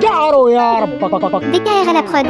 Garo à la prod.